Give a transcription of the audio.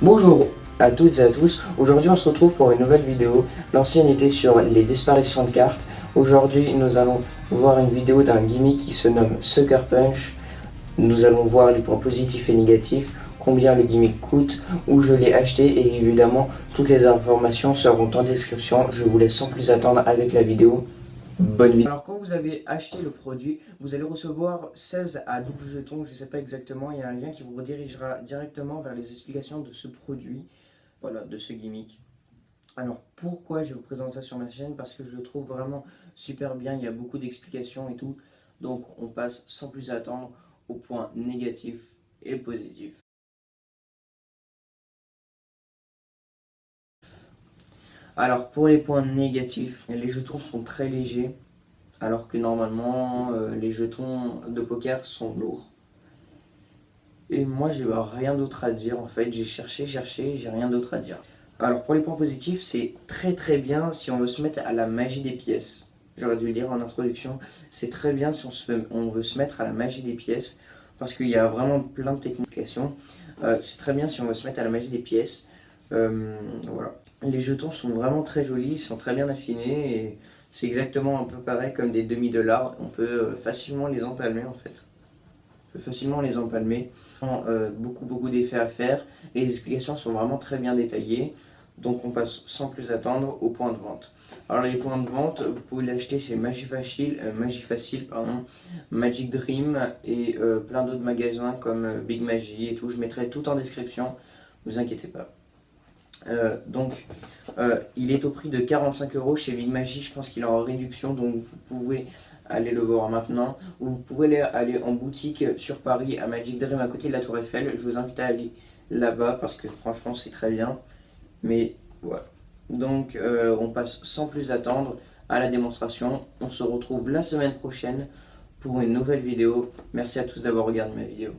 Bonjour à toutes et à tous, aujourd'hui on se retrouve pour une nouvelle vidéo. L'ancienne était sur les disparitions de cartes. Aujourd'hui nous allons voir une vidéo d'un gimmick qui se nomme Sucker Punch. Nous allons voir les points positifs et négatifs, combien le gimmick coûte, où je l'ai acheté et évidemment toutes les informations seront en description. Je vous laisse sans plus attendre avec la vidéo. Bonne vidéo. Alors quand vous avez acheté le produit, vous allez recevoir 16 à double jetons, je ne sais pas exactement, il y a un lien qui vous redirigera directement vers les explications de ce produit, voilà, de ce gimmick. Alors pourquoi je vous présente ça sur ma chaîne? Parce que je le trouve vraiment super bien, il y a beaucoup d'explications et tout. Donc on passe sans plus attendre aux points négatifs et positifs. Alors pour les points négatifs, les jetons sont très légers, alors que normalement euh, les jetons de poker sont lourds. Et moi j'ai rien d'autre à dire en fait, j'ai cherché, cherché, j'ai rien d'autre à dire. Alors pour les points positifs, c'est très très bien si on veut se mettre à la magie des pièces. J'aurais dû le dire en introduction, c'est très bien si on, veut se mettre à la magie des pièces, parce qu'il y a vraiment plein de techniques. Euh, c'est très bien si on veut se mettre à la magie des pièces. Euh, voilà. Les jetons sont vraiment très jolis, ils sont très bien affinés et c'est exactement un peu pareil comme des demi-dollars. On peut euh, facilement les empalmer en fait. On peut facilement les empalmer. Euh, beaucoup beaucoup d'effets à faire. Les explications sont vraiment très bien détaillées. Donc on passe sans plus attendre au point de vente. Alors les points de vente, vous pouvez l'acheter chez Magifacile, euh, Facile pardon, Magic Dream et plein d'autres magasins comme Big Magie et tout. Je mettrai tout en description, vous inquiétez pas. Euh, donc, euh, il est au prix de 45 euros chez Big Magie. Je pense qu'il est en réduction, donc vous pouvez aller le voir maintenant. Ou vous pouvez aller en boutique sur Paris à Magic Dream à côté de la Tour Eiffel. Je vous invite à aller là-bas parce que franchement, c'est très bien. Mais voilà. Donc, euh, on passe sans plus attendre à la démonstration. On se retrouve la semaine prochaine pour une nouvelle vidéo. Merci à tous d'avoir regardé ma vidéo.